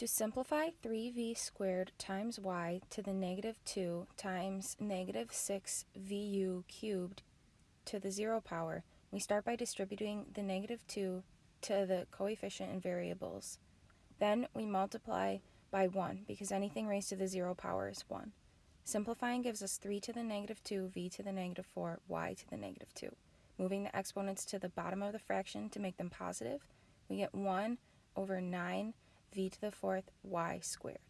To simplify 3v squared times y to the negative 2 times negative 6vu cubed to the 0 power, we start by distributing the negative 2 to the coefficient and variables. Then we multiply by 1 because anything raised to the 0 power is 1. Simplifying gives us 3 to the negative 2, v to the negative 4, y to the negative 2. Moving the exponents to the bottom of the fraction to make them positive, we get 1 over 9 v to the fourth y squared.